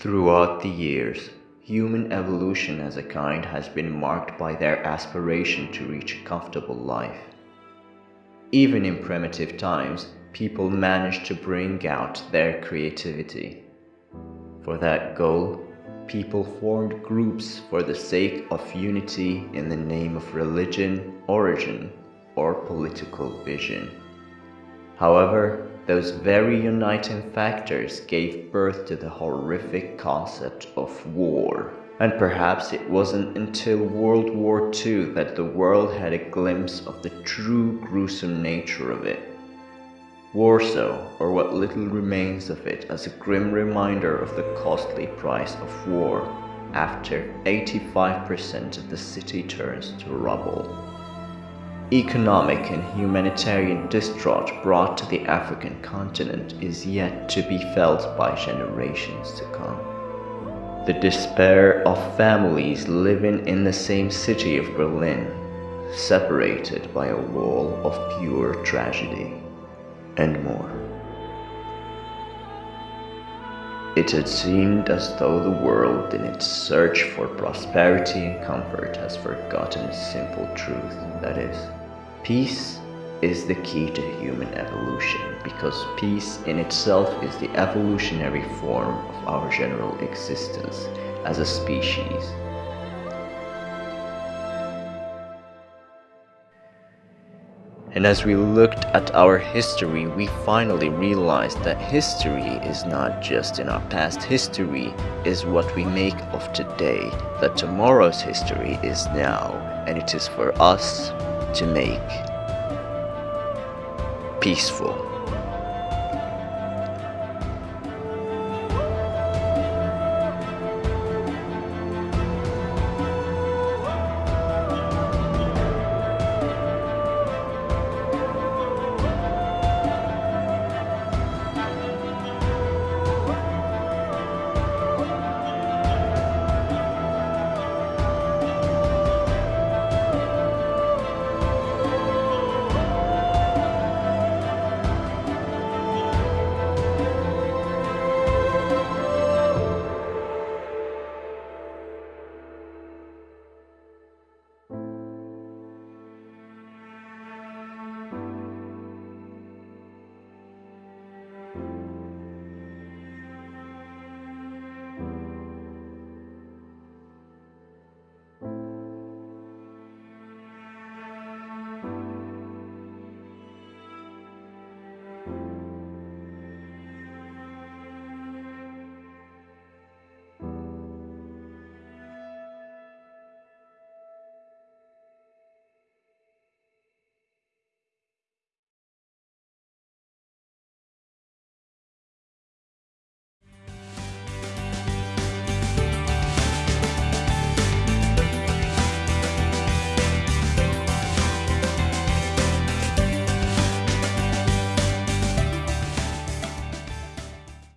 Throughout the years, human evolution as a kind has been marked by their aspiration to reach a comfortable life. Even in primitive times, people managed to bring out their creativity. For that goal, people formed groups for the sake of unity in the name of religion, origin, or political vision. However, those very uniting factors gave birth to the horrific concept of war. And perhaps it wasn't until World War II that the world had a glimpse of the true gruesome nature of it. Warsaw, or what little remains of it as a grim reminder of the costly price of war after 85% of the city turns to rubble. Economic and humanitarian distraught brought to the African continent is yet to be felt by generations to come. The despair of families living in the same city of Berlin, separated by a wall of pure tragedy, and more. It had seemed as though the world in its search for prosperity and comfort has forgotten a simple truth, that is, Peace is the key to human evolution because peace in itself is the evolutionary form of our general existence as a species. And as we looked at our history, we finally realized that history is not just in our past. History is what we make of today. That tomorrow's history is now, and it is for us to make peaceful.